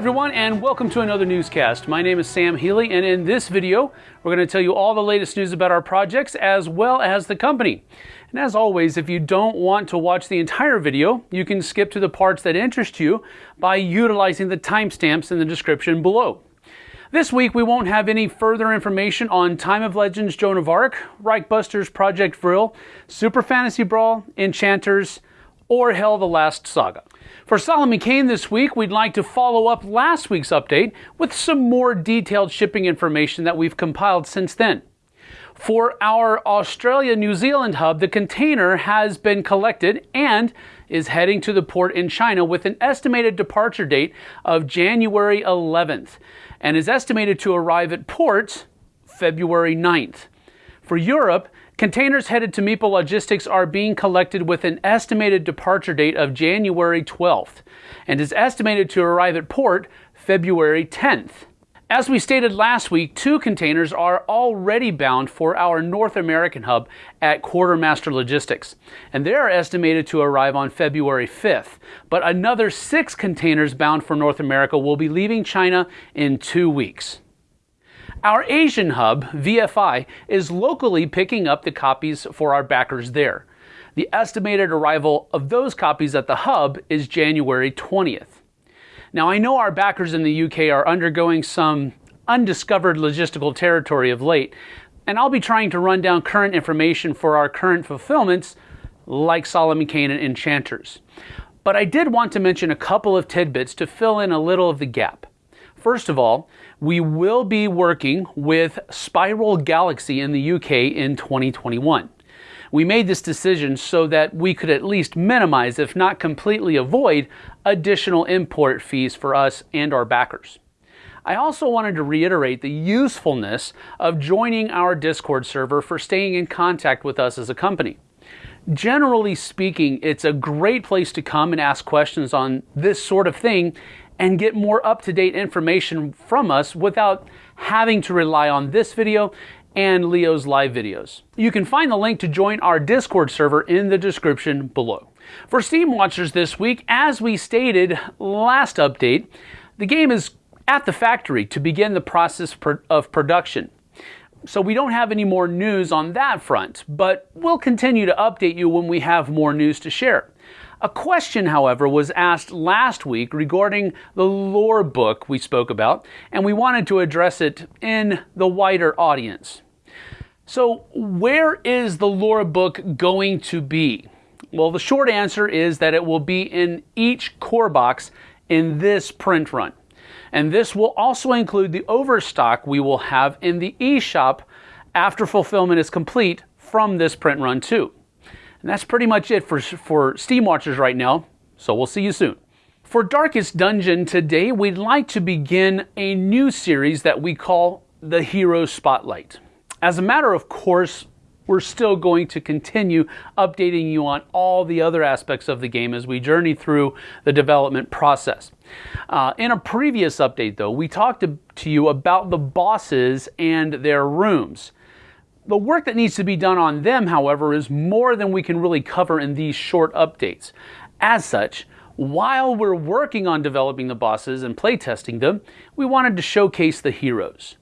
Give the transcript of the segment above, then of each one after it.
everyone, and welcome to another newscast. My name is Sam Healy, and in this video, we're going to tell you all the latest news about our projects as well as the company. And as always, if you don't want to watch the entire video, you can skip to the parts that interest you by utilizing the timestamps in the description below. This week, we won't have any further information on Time of Legends Joan of Arc, Reichbusters Project Vril, Super Fantasy Brawl, Enchanters, or Hell the Last Saga. For Solomon Kane this week, we'd like to follow up last week's update with some more detailed shipping information that we've compiled since then. For our Australia New Zealand hub, the container has been collected and is heading to the port in China with an estimated departure date of January 11th and is estimated to arrive at port February 9th. For Europe, Containers headed to Meeple Logistics are being collected with an estimated departure date of January 12th and is estimated to arrive at port February 10th. As we stated last week, two containers are already bound for our North American hub at Quartermaster Logistics, and they are estimated to arrive on February 5th. But another six containers bound for North America will be leaving China in two weeks. Our Asian hub, VFI, is locally picking up the copies for our backers there. The estimated arrival of those copies at the hub is January 20th. Now, I know our backers in the UK are undergoing some undiscovered logistical territory of late, and I'll be trying to run down current information for our current fulfillments, like Solomon Kane and Enchanters. But I did want to mention a couple of tidbits to fill in a little of the gap. First of all, we will be working with Spiral Galaxy in the UK in 2021. We made this decision so that we could at least minimize, if not completely avoid, additional import fees for us and our backers. I also wanted to reiterate the usefulness of joining our Discord server for staying in contact with us as a company. Generally speaking, it's a great place to come and ask questions on this sort of thing and get more up-to-date information from us without having to rely on this video and Leo's live videos. You can find the link to join our Discord server in the description below. For Steam Watchers this week, as we stated last update, the game is at the factory to begin the process of production. So we don't have any more news on that front, but we'll continue to update you when we have more news to share. A question, however, was asked last week regarding the lore book we spoke about, and we wanted to address it in the wider audience. So, where is the lore book going to be? Well, the short answer is that it will be in each core box in this print run. And this will also include the overstock we will have in the eShop after fulfillment is complete from this print run too. And that's pretty much it for, for Steam Watchers right now, so we'll see you soon. For Darkest Dungeon today, we'd like to begin a new series that we call the Hero Spotlight. As a matter of course, we're still going to continue updating you on all the other aspects of the game as we journey through the development process. Uh, in a previous update, though, we talked to, to you about the bosses and their rooms. The work that needs to be done on them, however, is more than we can really cover in these short updates. As such, while we're working on developing the bosses and playtesting them, we wanted to showcase the heroes.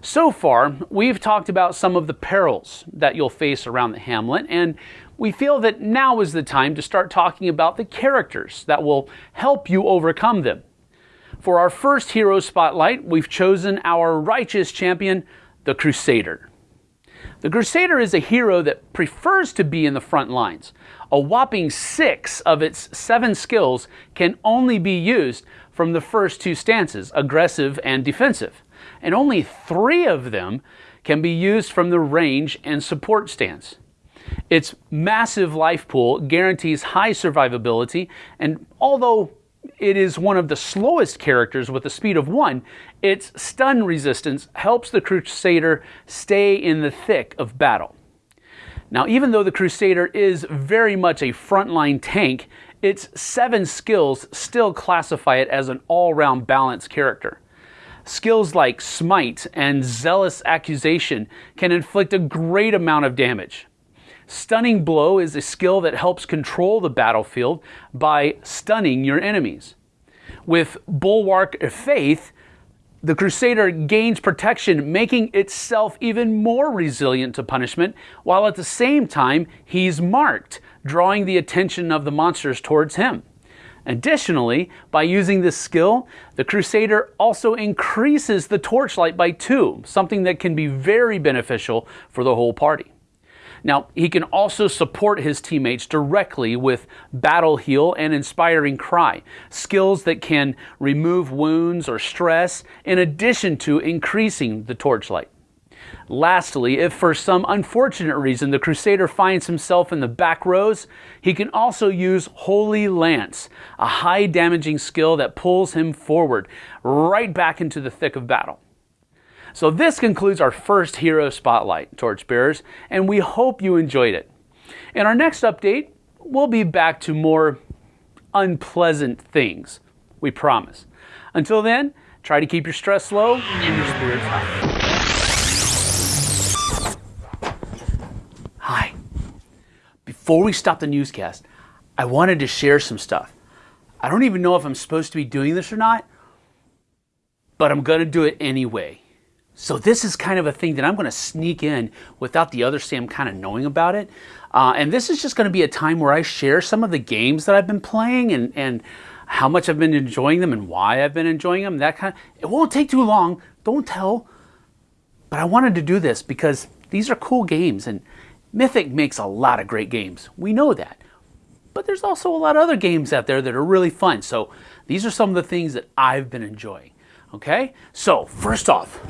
So far, we've talked about some of the perils that you'll face around the hamlet, and we feel that now is the time to start talking about the characters that will help you overcome them. For our first hero spotlight, we've chosen our righteous champion, the Crusader. The Crusader is a hero that prefers to be in the front lines. A whopping six of its seven skills can only be used from the first two stances, aggressive and defensive, and only three of them can be used from the range and support stance. Its massive life pool guarantees high survivability, and although it is one of the slowest characters with a speed of 1, its stun resistance helps the Crusader stay in the thick of battle. Now, even though the Crusader is very much a frontline tank, its 7 skills still classify it as an all-round balanced character. Skills like Smite and Zealous Accusation can inflict a great amount of damage. Stunning Blow is a skill that helps control the battlefield by stunning your enemies. With Bulwark of Faith, the Crusader gains protection, making itself even more resilient to punishment, while at the same time he's marked, drawing the attention of the monsters towards him. Additionally, by using this skill, the Crusader also increases the torchlight by two, something that can be very beneficial for the whole party. Now, he can also support his teammates directly with Battle Heal and Inspiring Cry, skills that can remove wounds or stress in addition to increasing the torchlight. Lastly, if for some unfortunate reason the Crusader finds himself in the back rows, he can also use Holy Lance, a high damaging skill that pulls him forward, right back into the thick of battle. So this concludes our first Hero Spotlight, Torchbearers, and we hope you enjoyed it. In our next update, we'll be back to more unpleasant things, we promise. Until then, try to keep your stress low and your spirits high. Hi. Before we stop the newscast, I wanted to share some stuff. I don't even know if I'm supposed to be doing this or not, but I'm going to do it anyway. So this is kind of a thing that I'm going to sneak in without the other Sam kind of knowing about it. Uh, and this is just going to be a time where I share some of the games that I've been playing and, and how much I've been enjoying them and why I've been enjoying them. That kind of, it won't take too long. Don't tell. But I wanted to do this because these are cool games and Mythic makes a lot of great games. We know that. But there's also a lot of other games out there that are really fun. So these are some of the things that I've been enjoying. Okay? So first off,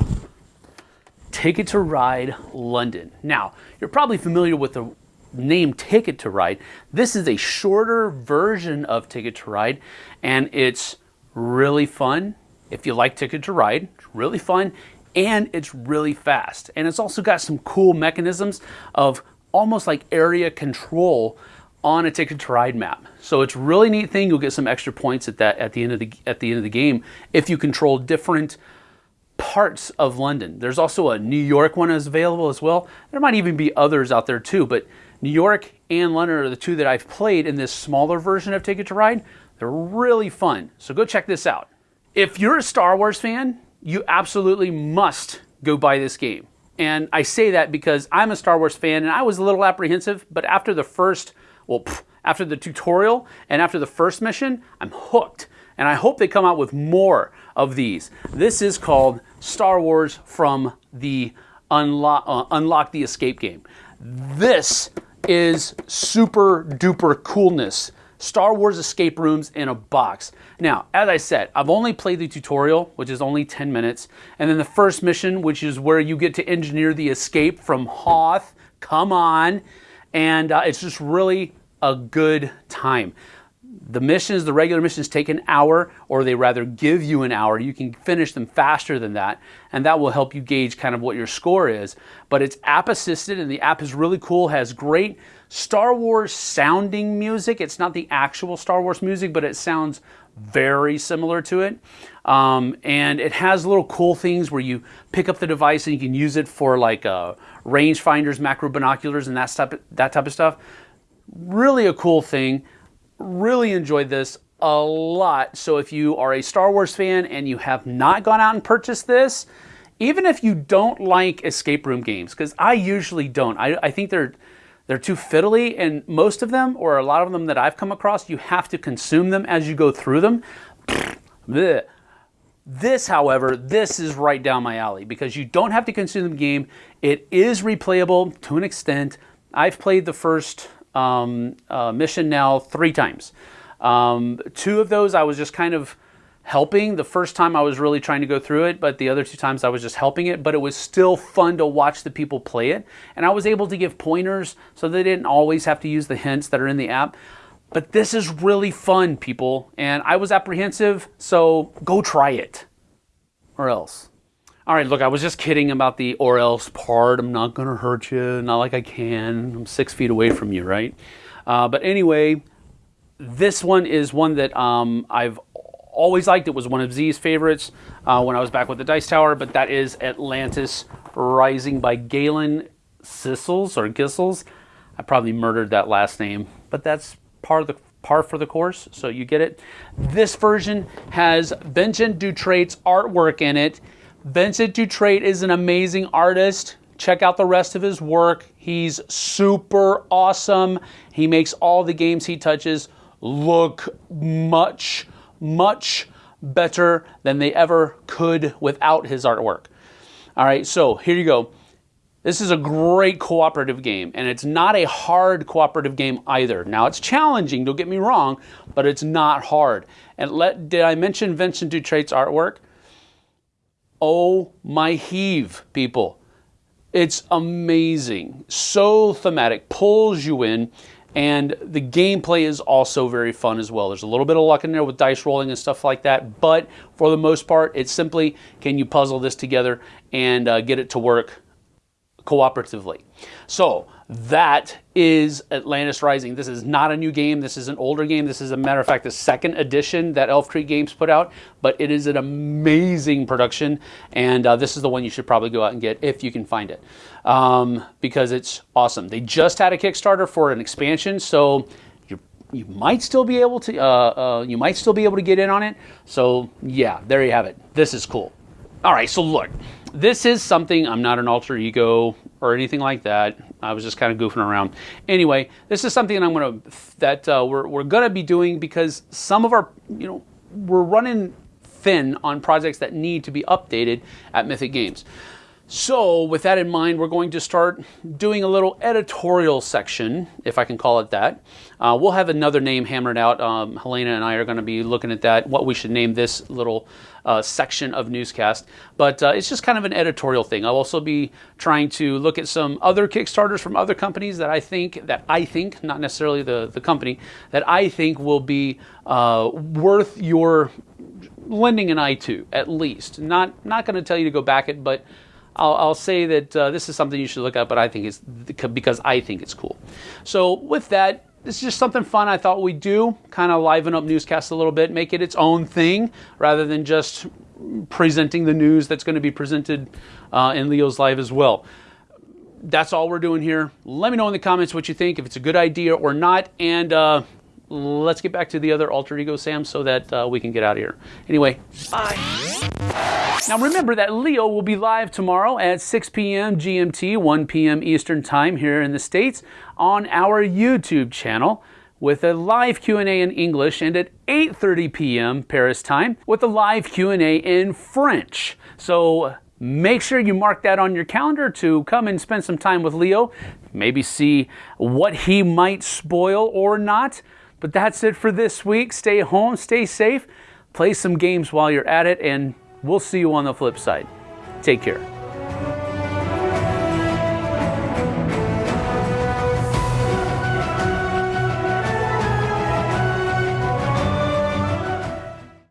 Ticket to Ride London. Now, you're probably familiar with the name Ticket to Ride. This is a shorter version of Ticket to Ride, and it's really fun. If you like Ticket to Ride, it's really fun, and it's really fast. And it's also got some cool mechanisms of almost like area control on a Ticket to Ride map. So it's really neat thing. You'll get some extra points at that at the end of the at the end of the game if you control different parts of London. There's also a New York one is available as well. There might even be others out there too, but New York and London are the two that I've played in this smaller version of Ticket to Ride. They're really fun. So go check this out. If you're a Star Wars fan, you absolutely must go buy this game. And I say that because I'm a Star Wars fan and I was a little apprehensive, but after the first, well, pff, after the tutorial and after the first mission, I'm hooked. And I hope they come out with more of these. This is called Star Wars from the Unlock, uh, Unlock the Escape game. This is super duper coolness. Star Wars escape rooms in a box. Now, as I said, I've only played the tutorial, which is only 10 minutes, and then the first mission, which is where you get to engineer the escape from Hoth. Come on. And uh, it's just really a good time the missions, the regular missions take an hour, or they rather give you an hour. You can finish them faster than that, and that will help you gauge kind of what your score is. But it's app assisted, and the app is really cool, has great Star Wars sounding music. It's not the actual Star Wars music, but it sounds very similar to it. Um, and it has little cool things where you pick up the device and you can use it for like uh, range finders, macro binoculars, and that of, that type of stuff. Really a cool thing really enjoyed this a lot. So if you are a Star Wars fan and you have not gone out and purchased this, even if you don't like escape room games, because I usually don't, I, I think they're they're too fiddly, and most of them, or a lot of them that I've come across, you have to consume them as you go through them. This, however, this is right down my alley because you don't have to consume the game. It is replayable to an extent. I've played the first um, uh, mission now three times. Um, two of those I was just kind of helping. The first time I was really trying to go through it, but the other two times I was just helping it. But it was still fun to watch the people play it. And I was able to give pointers so they didn't always have to use the hints that are in the app. But this is really fun, people. And I was apprehensive, so go try it. Or else. All right, look, I was just kidding about the or else part. I'm not going to hurt you, not like I can. I'm six feet away from you, right? Uh, but anyway, this one is one that um, I've always liked. It was one of Z's favorites uh, when I was back with the Dice Tower, but that is Atlantis Rising by Galen Sissels or Gissels. I probably murdered that last name, but that's part of the par for the course, so you get it. This version has Benjamin Dutrait's artwork in it. Vincent Dutrait is an amazing artist. Check out the rest of his work. He's super awesome. He makes all the games he touches look much, much better than they ever could without his artwork. All right, so here you go. This is a great cooperative game, and it's not a hard cooperative game either. Now, it's challenging, don't get me wrong, but it's not hard. And let, did I mention Vincent Dutrait's artwork? Oh my heave, people. It's amazing. So thematic, pulls you in, and the gameplay is also very fun as well. There's a little bit of luck in there with dice rolling and stuff like that, but for the most part, it's simply can you puzzle this together and uh, get it to work cooperatively. So that is Atlantis Rising. This is not a new game. This is an older game. This is, a matter of fact, the second edition that Elf Creek Games put out, but it is an amazing production, and uh, this is the one you should probably go out and get if you can find it, um, because it's awesome. They just had a Kickstarter for an expansion, so you you might still be able to uh, uh, you might still be able to get in on it. So yeah, there you have it. This is cool. All right, so look, this is something, I'm not an alter ego or anything like that. I was just kind of goofing around. Anyway, this is something I'm to, that uh, we're, we're going to be doing because some of our, you know, we're running thin on projects that need to be updated at Mythic Games. So with that in mind, we're going to start doing a little editorial section, if I can call it that. Uh, we'll have another name hammered out. Um, Helena and I are going to be looking at that, what we should name this little uh, section of newscast. But uh, it's just kind of an editorial thing. I'll also be trying to look at some other Kickstarters from other companies that I think, that I think, not necessarily the, the company, that I think will be uh, worth your lending an eye to, at least. Not, not going to tell you to go back it, but I'll, I'll say that uh, this is something you should look at, but I think it's because I think it's cool. So with that, this is just something fun I thought we'd do, kind of liven up newscasts a little bit, make it its own thing rather than just presenting the news that's going to be presented uh, in Leo's Live as well. That's all we're doing here. Let me know in the comments what you think, if it's a good idea or not, and uh, let's get back to the other alter ego Sam so that uh, we can get out of here. Anyway, bye. Now remember that Leo will be live tomorrow at 6 p.m. GMT, 1 p.m. Eastern Time here in the States on our YouTube channel with a live Q&A in English and at 8:30 p.m. Paris time with a live Q&A in French. So make sure you mark that on your calendar to come and spend some time with Leo, maybe see what he might spoil or not. But that's it for this week. Stay home, stay safe, play some games while you're at it and We'll see you on the flip side. Take care.